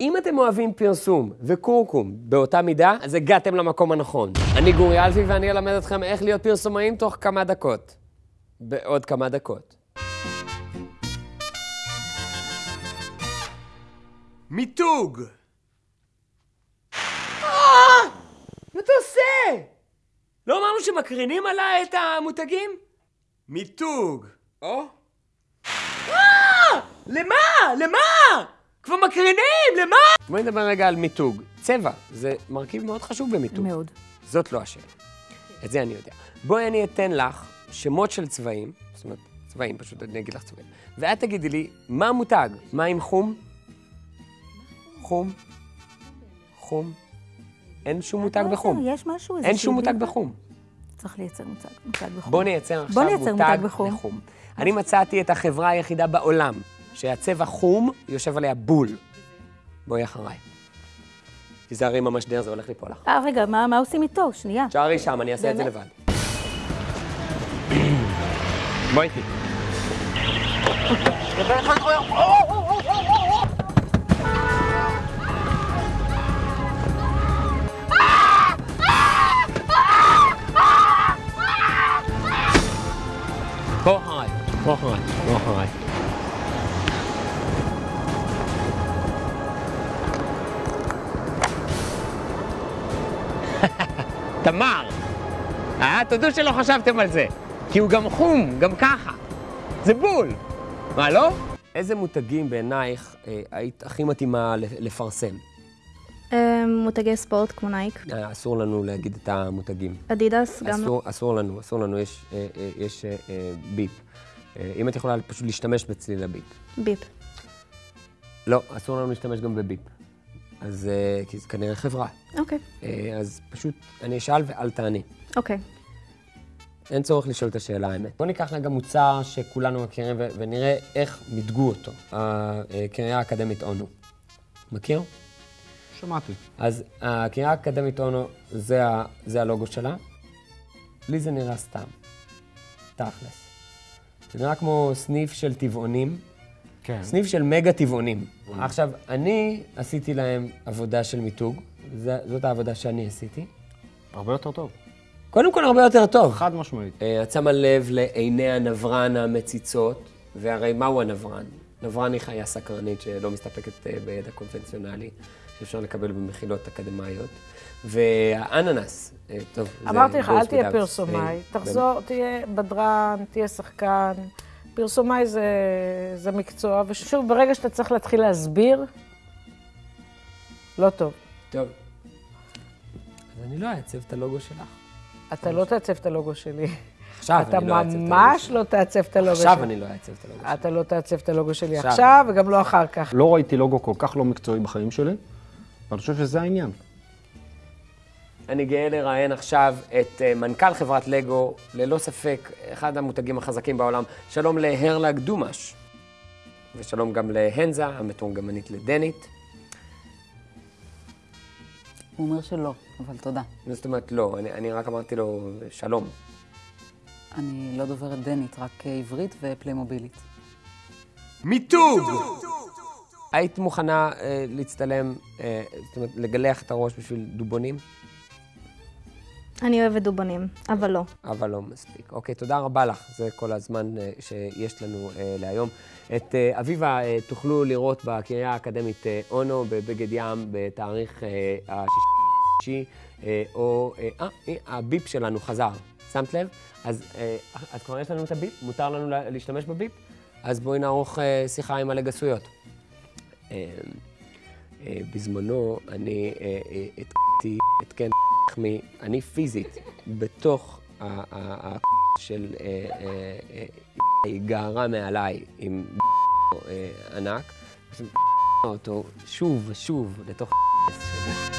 אם אתם אוהבים פרסום וקורקום באותה מידה, אז הגעתם למקום הנכון. אני גורי אלפי ואני אלמד אתכם איך להיות פרסומאים תוך כמה דקות. בעוד כמה דקות. מיתוג! אה! מה אתה עושה? לא אמרנו שמקרינים עליי את המותגים? מיתוג. או? אה! למה? למה? כבר מקרינים, למה? בואי נדבר רגע על מיתוג. צבע, זה מרכיב מאוד חשוב במיתוג. מאוד. זאת לא השאלה. את זה אני יודע. בואי אני אתן לך שמות של צבעים, זאת אומרת, צבעים, פשוט אני אגיד לך צבעים, ואת תגידי לי, מה המותג? מה עם חום? חום? חום? אין שום מותג לא, בחום. יש משהו, אין שום מותג. בחום. צריך לייצר מותג, בחום. בוא נייצר עכשיו מותג, בחום. אני מצאתי את החברה היחידה בעולם שהצבע חום יושב עליה בול. בואי אחריי. תיזהרי עם המשדר, זה הולך ליפול לך. אה, רגע, מה, מה עושים איתו? שנייה. שערי שם, אני אעשה את זה? לבד. בואי איתי. בוא אחריי, בוא אחריי. תמר! אה, תודו שלא חשבתם על זה. כי הוא גם חום, גם ככה. זה בול. מה, לא? איזה מותגים בעינייך אה, היית הכי מתאימה לפרסם? אה, מותגי ספורט כמו נייק, אה, אסור לנו להגיד את המותגים. אדידס גם לא. אסור, אסור לנו, אסור לנו, יש, אה, אה, יש אה, אה, ביפ. אה, אם את יכולה פשוט להשתמש בצליל הביפ. ביפ. לא, אסור לנו להשתמש גם בביפ. אז אה, כי זה כנראה חברה. אוקיי, אה, אז פשוט אני אשאל ואל תעני. אוקיי. אין צורך לשאול את השאלה האמת. בואו ניקח רגע מוצר שכולנו מכירים ו- ונראה איך מיתגו אותו. הקריה האקדמית אונו. מכיר? שמעתי. אז הקריה האקדמית אונו, זה, ה- זה הלוגו שלה. לי זה נראה סתם. תכלס. זה נראה כמו סניף של טבעונים, כן. סניף של מגה טבעונים. עכשיו, אני עשיתי להם עבודה של מיתוג, זה- זאת העבודה שאני עשיתי. הרבה יותר טוב. קודם כל, הרבה יותר טוב. חד משמעית. אה, את שמה לב לעיני הנברן המציצות, והרי מהו הנברן? נברן היא חיה סקרנית שלא מסתפקת אה, בידע קונבנציונלי, שאפשר לקבל במחילות אקדמאיות. והאננס, אה, טוב, זה אמרתי לך, אל תהיה פרסומאי. תחזור, תהיה בדרן, תהיה שחקן. פרסומאי זה, זה מקצוע, ושוב, ברגע שאתה צריך להתחיל להסביר, לא טוב. טוב. אז אני לא אעצב את הלוגו שלך. אתה לא תעצב את הלוגו שלי. עכשיו אתה אני לא אעצב את הלוגו ממש שלי. לא תעצב את הלוגו שלי. עכשיו אני לא אעצב את הלוגו שלי. אתה לא תעצב את הלוגו שלי. עכשיו, וגם לא אחר כך. לא ראיתי לוגו כל כך לא מקצועי בחיים שלי, ואני חושב שזה העניין. אני גאה לראיין עכשיו את אה, מנכ"ל חברת לגו, ללא ספק, אחד המותגים החזקים בעולם. שלום להרלג דומש, ושלום גם להנזה, המתורגמנית לדנית. הוא אומר שלא, אבל תודה. מה זאת אומרת לא? אני, אני רק אמרתי לו שלום. אני לא דוברת דנית, רק אה, עברית ופליימובילית. מיתוג! היית מוכנה אה, להצטלם, אה, זאת אומרת, לגלח את הראש בשביל דובונים? אני אוהבת דובונים, אבל לא. אבל לא מספיק. אוקיי, תודה רבה לך. זה כל הזמן אה, שיש לנו אה, להיום. את אה, אביבה תוכלו לראות בקריה האקדמית אונו בבגד ים בתאריך השישי, או... אה, הביפ שלנו חזר. שמת לב? אז אז כבר יש לנו את הביפ? מותר לנו לה- להשתמש בביפ? אז בואי נערוך שיחה עם הלגסויות. אה, אה, בזמנו אני התקתי את מ... אני פיזית, בתוך ה... של... אה, אה, אה, היא גערה מעליי עם ענק, פשוט אותו שוב ושוב לתוך שלי.